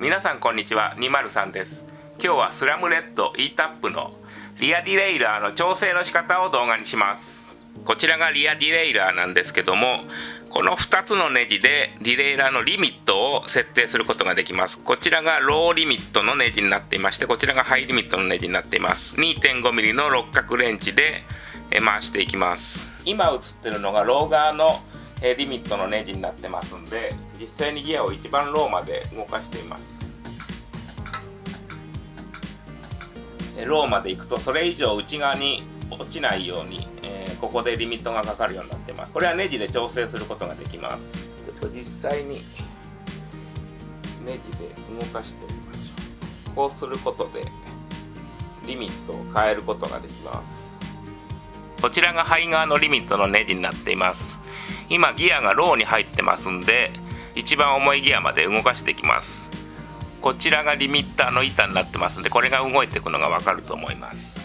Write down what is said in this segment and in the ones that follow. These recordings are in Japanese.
皆さんこんにちは203です。今日はスラムレッド e タップのリアディレイラーの調整の仕方を動画にします。こちらがリアディレイラーなんですけどもこの2つのネジでディレイラーのリミットを設定することができます。こちらがローリミットのネジになっていましてこちらがハイリミットのネジになっています。2.5mm の六角レンチで回していきます。今映ってるのがロー側のえリミットのネジになってますんで実際にギアを一番ローまで動かしています。ローまで行くとそれ以上内側に落ちないように、えー、ここでリミットがかかるようになってます。これはネジで調整することができます。ちょっと実際にネジで動かしてみましょう。こうすることでリミットを変えることができます。こちらが肺側のリミットのネジになっています。今ギアがローに入ってますんで一番重いギアまで動かしていきます。こちらがリミッターの板になってますんでこれが動いていくのがわかると思います。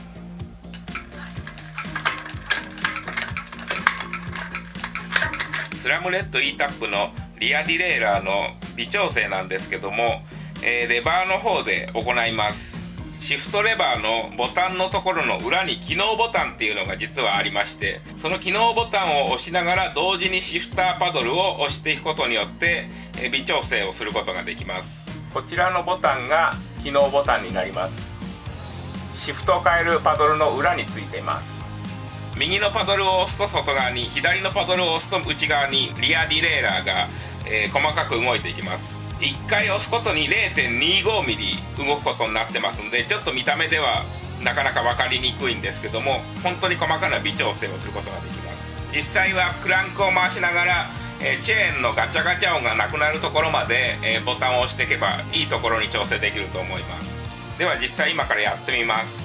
スラムレッド E タップのリアディレイラーの微調整なんですけども、えー、レバーの方で行います。シフトレバーのボタンのところの裏に機能ボタンっていうのが実はありましてその機能ボタンを押しながら同時にシフターパドルを押していくことによって微調整をすることができます。こちらのボタンが機能ボタンになります。シフトを変えるパドルの裏についています。右のパドルを押すと外側に左のパドルを押すと内側にリアディレイラーが、えー、細かく動いていきます1回押すことに 0.25mm 動くことになってますんでちょっと見た目ではなかなか分かりにくいんですけども本当に細かな微調整をすることができます。実際はクランクを回しながらえチェーンのガチャガチャ音がなくなるところまで、えボタンを押していけばいいところに調整できると思います。では実際今からやってみます。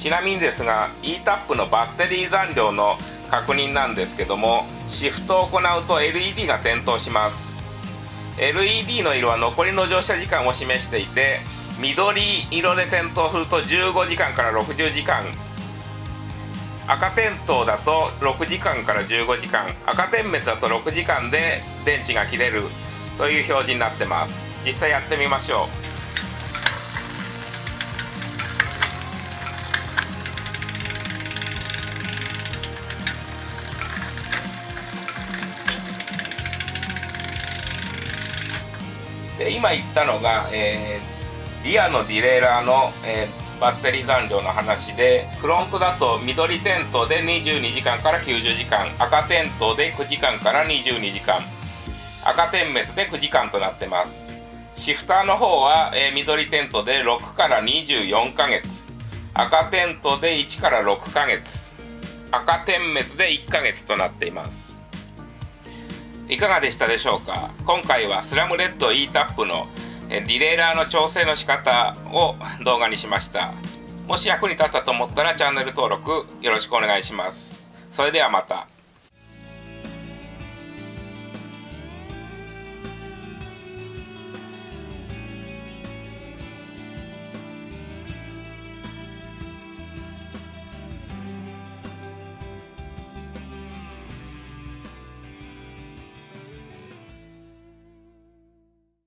ちなみにですが e-tap のバッテリー残量の確認なんですけどもシフトを行うと LED が点灯します。LED の色は残りの乗車時間を示していて緑色で点灯すると15時間から60時間。赤点灯だと6時間から15時間。赤点滅だと6時間で電池が切れるという表示になってます。実際やってみましょう。で今言ったのが、えー、リアのディレイラーの、えー、バッテリー残量の話でフロントだと緑点灯で22時間から90時間赤点灯で9時間から22時間赤点滅で9時間となってます。シフターの方は、えー、緑点灯で6から24ヶ月赤点灯で1から6ヶ月赤点滅で1ヶ月となっています。いかがでしたでしょうか？今回はスラムレッド e タップのディレイラーの調整の仕方を動画にしました。もし役に立ったと思ったらチャンネル登録よろしくお願いします。それではまた。